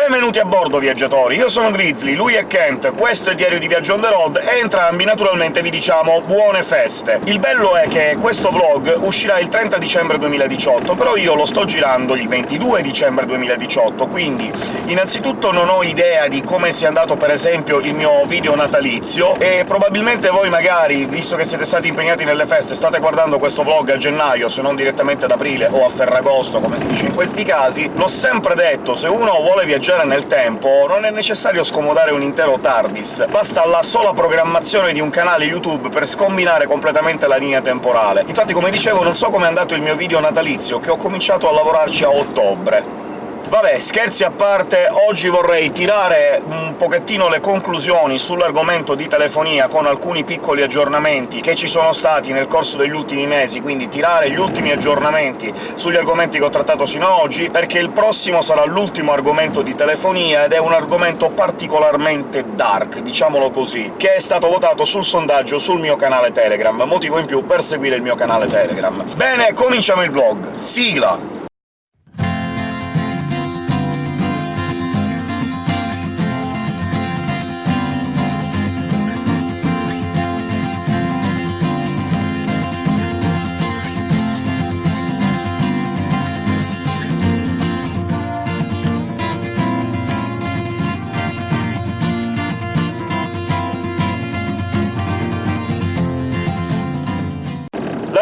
Benvenuti a bordo, viaggiatori! Io sono Grizzly, lui è Kent, questo è Diario di Viaggio on the road, e entrambi naturalmente vi diciamo buone feste! Il bello è che questo vlog uscirà il 30 dicembre 2018, però io lo sto girando il 22 dicembre 2018, quindi innanzitutto non ho idea di come sia andato per esempio il mio video natalizio, e probabilmente voi magari, visto che siete stati impegnati nelle feste, state guardando questo vlog a gennaio, se non direttamente ad aprile o a Ferragosto, come si dice in questi casi. L'ho sempre detto, se uno vuole viaggiare viaggiare nel tempo non è necessario scomodare un intero TARDIS, basta la sola programmazione di un canale YouTube per scombinare completamente la linea temporale. Infatti, come dicevo, non so com'è andato il mio video natalizio, che ho cominciato a lavorarci a ottobre. Vabbè, scherzi a parte, oggi vorrei tirare un pochettino le conclusioni sull'argomento di telefonia con alcuni piccoli aggiornamenti che ci sono stati nel corso degli ultimi mesi, quindi tirare gli ultimi aggiornamenti sugli argomenti che ho trattato sino ad oggi, perché il prossimo sarà l'ultimo argomento di telefonia, ed è un argomento particolarmente dark, diciamolo così, che è stato votato sul sondaggio sul mio canale Telegram, motivo in più per seguire il mio canale Telegram. Bene, cominciamo il vlog. Sigla!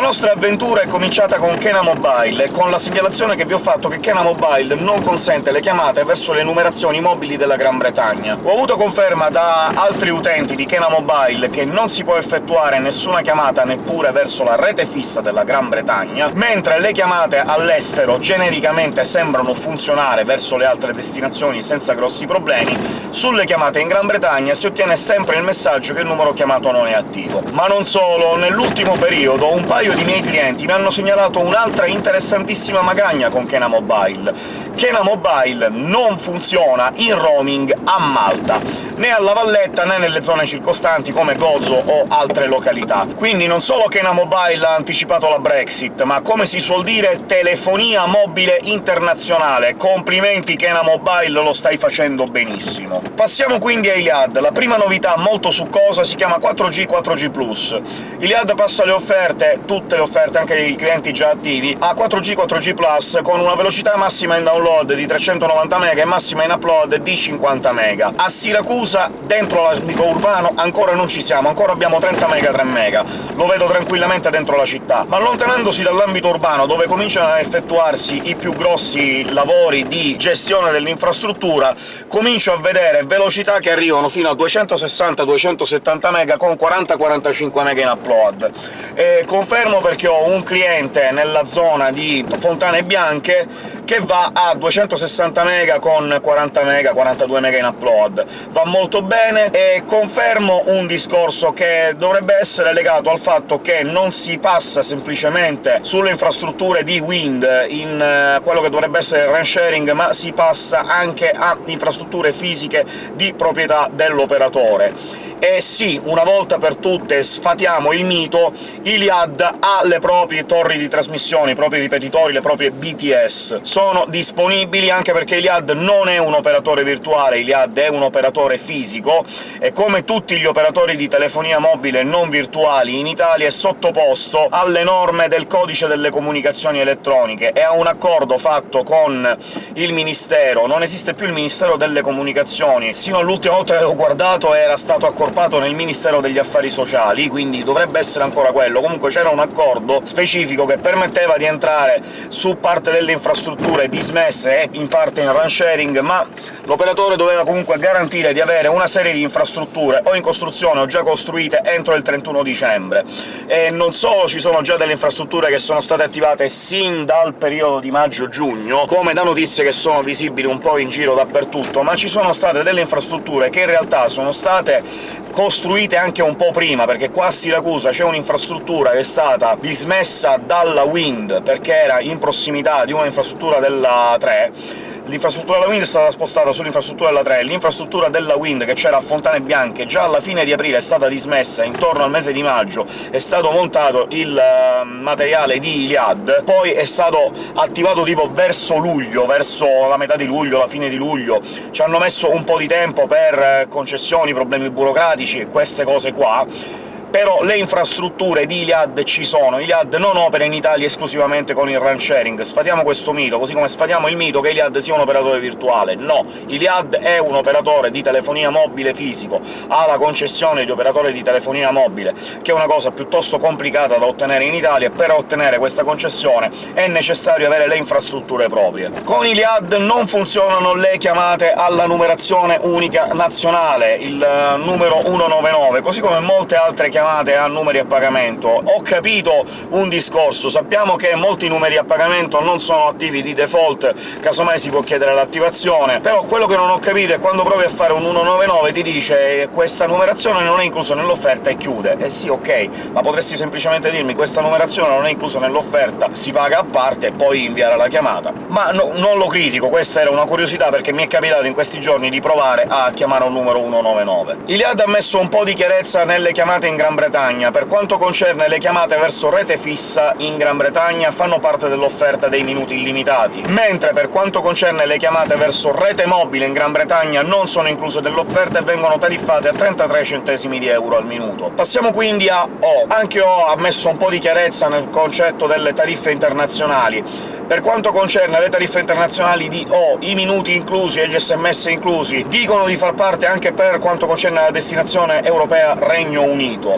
Nostra avventura è cominciata con Kena Mobile, con la segnalazione che vi ho fatto che Kena Mobile non consente le chiamate verso le numerazioni mobili della Gran Bretagna. Ho avuto conferma da altri utenti di Kena Mobile che non si può effettuare nessuna chiamata neppure verso la rete fissa della Gran Bretagna, mentre le chiamate all'estero genericamente sembrano funzionare verso le altre destinazioni senza grossi problemi, sulle chiamate in Gran Bretagna si ottiene sempre il messaggio che il numero chiamato non è attivo. Ma non solo, nell'ultimo periodo un paio di miei clienti mi hanno segnalato un'altra interessantissima magagna con Kena Mobile. Kena Mobile non funziona in roaming a Malta, né alla Valletta né nelle zone circostanti come Gozo o altre località. Quindi non solo Kena Mobile ha anticipato la Brexit, ma come si suol dire telefonia mobile internazionale. Complimenti Kena Mobile, lo stai facendo benissimo. Passiamo quindi ai Iliad. La prima novità molto succosa si chiama 4G 4G+. Iliad passa le offerte, tutte le offerte, anche dei clienti già attivi, a 4G 4G+, con una velocità massima in download download di 390 MB e massima in upload di 50 MB. A Siracusa, dentro l'ambito urbano, ancora non ci siamo, ancora abbiamo 30 MB 3 MB, lo vedo tranquillamente dentro la città. Ma allontanandosi dall'ambito urbano, dove cominciano a effettuarsi i più grossi lavori di gestione dell'infrastruttura, comincio a vedere velocità che arrivano fino a 260-270 MB con 40-45 MB in upload. E confermo perché ho un cliente nella zona di Fontane Bianche che va a 260 MB con 40 MB, 42 MB in upload. Va molto bene, e confermo un discorso che dovrebbe essere legato al fatto che non si passa semplicemente sulle infrastrutture di Wind in uh, quello che dovrebbe essere il run sharing, ma si passa anche a infrastrutture fisiche di proprietà dell'operatore e sì, una volta per tutte sfatiamo il mito, Iliad ha le proprie torri di trasmissione, i propri ripetitori, le proprie BTS. Sono disponibili anche perché Iliad non è un operatore virtuale, Iliad è un operatore fisico, e come tutti gli operatori di telefonia mobile non virtuali in Italia è sottoposto alle norme del Codice delle Comunicazioni Elettroniche e ha un accordo fatto con il Ministero. Non esiste più il Ministero delle Comunicazioni, sino all'ultima volta che l'ho guardato era stato accordato accorpato nel Ministero degli Affari Sociali, quindi dovrebbe essere ancora quello. Comunque c'era un accordo specifico che permetteva di entrare su parte delle infrastrutture dismesse e in parte in run sharing, ma l'operatore doveva comunque garantire di avere una serie di infrastrutture o in costruzione o già costruite entro il 31 dicembre. E non solo ci sono già delle infrastrutture che sono state attivate sin dal periodo di maggio-giugno, come da notizie che sono visibili un po' in giro dappertutto, ma ci sono state delle infrastrutture che in realtà sono state costruite anche un po' prima, perché qua a Siracusa c'è un'infrastruttura che è stata dismessa dalla Wind perché era in prossimità di una infrastruttura della 3, l'infrastruttura della Wind è stata spostata sull'infrastruttura della 3, l'infrastruttura della Wind, che c'era a Fontane Bianche, già alla fine di aprile è stata dismessa, intorno al mese di maggio. È stato montato il uh, materiale di Iliad, poi è stato attivato tipo verso luglio, verso la metà di luglio, la fine di luglio, ci hanno messo un po' di tempo per eh, concessioni, problemi burocratici e queste cose qua, però le infrastrutture di Iliad ci sono. Iliad non opera in Italia esclusivamente con il run sharing, sfatiamo questo mito, così come sfatiamo il mito che Iliad sia un operatore virtuale. No, Iliad è un operatore di telefonia mobile fisico, ha la concessione di operatore di telefonia mobile, che è una cosa piuttosto complicata da ottenere in Italia, e per ottenere questa concessione è necessario avere le infrastrutture proprie. Con Iliad non funzionano le chiamate alla numerazione unica nazionale, il eh, numero 199, così come molte altre chiamate chiamate a numeri a pagamento. Ho capito un discorso, sappiamo che molti numeri a pagamento non sono attivi di default, casomai si può chiedere l'attivazione, però quello che non ho capito è quando provi a fare un 199 ti dice «questa numerazione non è inclusa nell'offerta» e chiude. Eh sì, ok, ma potresti semplicemente dirmi «questa numerazione non è inclusa nell'offerta, si paga a parte» e poi inviare la chiamata. Ma no, non lo critico, questa era una curiosità, perché mi è capitato in questi giorni di provare a chiamare un numero 199. Iliad ha messo un po' di chiarezza nelle chiamate in Gran Bretagna. Per quanto concerne le chiamate verso rete fissa, in Gran Bretagna fanno parte dell'offerta dei minuti illimitati, mentre per quanto concerne le chiamate verso rete mobile in Gran Bretagna non sono incluse dell'offerta e vengono tariffate a 33 centesimi di euro al minuto. Passiamo quindi a O. Anche O ha messo un po' di chiarezza nel concetto delle tariffe internazionali. Per quanto concerne le tariffe internazionali di O, i minuti inclusi e gli sms inclusi dicono di far parte anche per quanto concerne la destinazione europea Regno Unito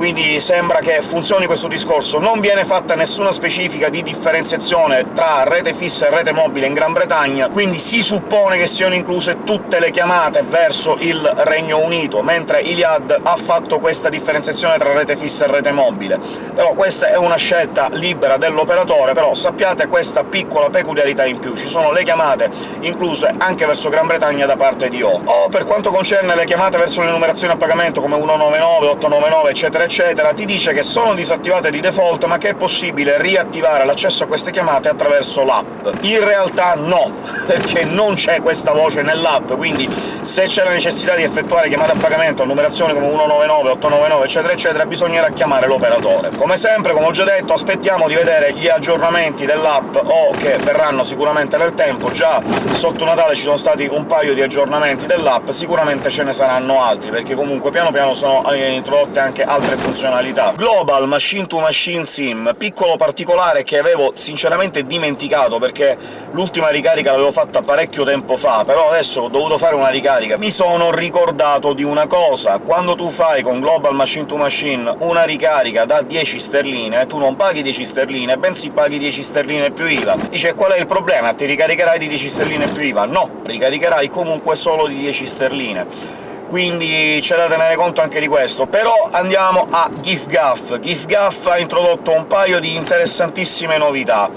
quindi sembra che funzioni questo discorso. Non viene fatta nessuna specifica di differenziazione tra rete fissa e rete mobile in Gran Bretagna, quindi si suppone che siano incluse tutte le chiamate verso il Regno Unito, mentre Iliad ha fatto questa differenziazione tra rete fissa e rete mobile. Però questa è una scelta libera dell'operatore, però sappiate questa piccola peculiarità in più. Ci sono le chiamate incluse anche verso Gran Bretagna da parte di O. O per quanto concerne le chiamate verso le numerazioni a pagamento come 199, 899, eccetera eccetera, ti dice che sono disattivate di default, ma che è possibile riattivare l'accesso a queste chiamate attraverso l'app. In realtà no, perché non c'è questa voce nell'app, quindi se c'è la necessità di effettuare chiamate a pagamento a numerazioni come 199, 899, eccetera eccetera, bisognerà chiamare l'operatore. Come sempre, come ho già detto, aspettiamo di vedere gli aggiornamenti dell'app, o che verranno sicuramente nel tempo, già sotto Natale ci sono stati un paio di aggiornamenti dell'app, sicuramente ce ne saranno altri, perché comunque piano piano sono eh, introdotte anche altre funzionalità. Global Machine to Machine SIM, piccolo particolare che avevo sinceramente dimenticato, perché l'ultima ricarica l'avevo fatta parecchio tempo fa, però adesso ho dovuto fare una ricarica. Mi sono ricordato di una cosa, quando tu fai con Global Machine to Machine una ricarica da 10 sterline, tu non paghi 10 sterline, bensì paghi 10 sterline più IVA. Dice qual è il problema? Ti ricaricherai di 10 sterline più IVA? No, ricaricherai comunque solo di 10 sterline quindi c'è da tenere conto anche di questo. Però andiamo a GIFGAF. GIFGAF ha introdotto un paio di interessantissime novità.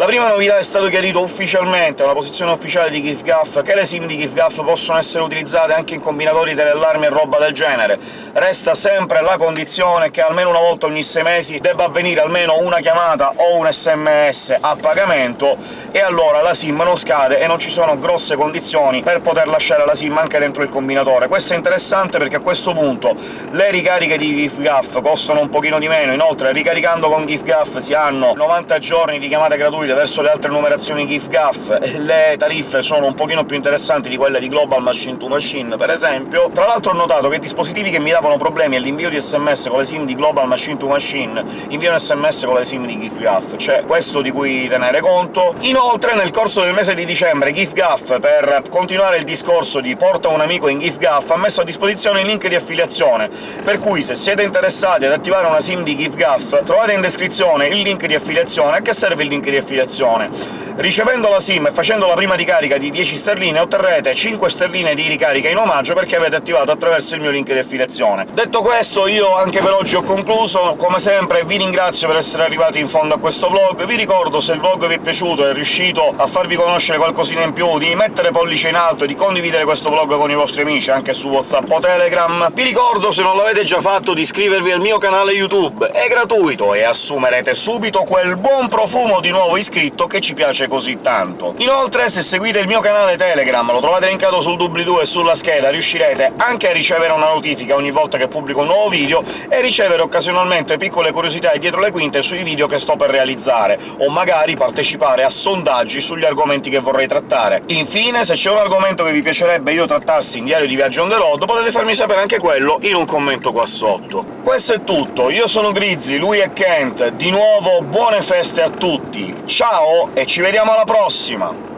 La prima novità è stato chiarito ufficialmente, una posizione ufficiale di GIFGAF, che le SIM di GIFGAF possono essere utilizzate anche in combinatori teleallarmi e roba del genere. Resta sempre la condizione che almeno una volta ogni sei mesi debba avvenire almeno una chiamata o un sms a pagamento, e allora la SIM non scade e non ci sono grosse condizioni per poter lasciare la SIM anche dentro il combinatore. Questo è interessante perché a questo punto le ricariche di GIFGAF costano un pochino di meno, inoltre ricaricando con GIFGAF si hanno 90 giorni di chiamate gratuite gratuite verso le altre numerazioni GIF-GAF, le tariffe sono un pochino più interessanti di quelle di Global Machine to Machine, per esempio. Tra l'altro ho notato che dispositivi che mi davano problemi all'invio di sms con le SIM di Global Machine to Machine inviano sms con le SIM di GIF-GAF, c'è questo di cui tenere conto. Inoltre, nel corso del mese di dicembre, GIF-GAF, per continuare il discorso di porta un amico in GIF-GAF, ha messo a disposizione il link di affiliazione, per cui se siete interessati ad attivare una SIM di GIF-GAF, trovate in descrizione il link di affiliazione. A che serve il link di affiliazione? Affiliazione. Ricevendo la SIM e facendo la prima ricarica di 10 sterline otterrete 5 sterline di ricarica in omaggio perché avete attivato attraverso il mio link di affiliazione. Detto questo, io anche per oggi ho concluso. Come sempre vi ringrazio per essere arrivati in fondo a questo vlog. Vi ricordo, se il vlog vi è piaciuto e è riuscito a farvi conoscere qualcosina in più, di mettere pollice in alto e di condividere questo vlog con i vostri amici, anche su WhatsApp o Telegram. Vi ricordo, se non l'avete già fatto, di iscrivervi al mio canale YouTube. È gratuito e assumerete subito quel buon profumo di nuovo iscritto che ci piace così tanto. Inoltre, se seguite il mio canale Telegram, lo trovate linkato sul doobly-doo e sulla scheda, riuscirete anche a ricevere una notifica ogni volta che pubblico un nuovo video e ricevere occasionalmente piccole curiosità dietro le quinte sui video che sto per realizzare, o magari partecipare a sondaggi sugli argomenti che vorrei trattare. Infine, se c'è un argomento che vi piacerebbe io trattassi in Diario di Viaggio on the road, potete farmi sapere anche quello in un commento qua sotto. Questo è tutto, io sono Grizzly, lui è Kent, di nuovo buone feste a tutti, ciao e ci vediamo alla prossima!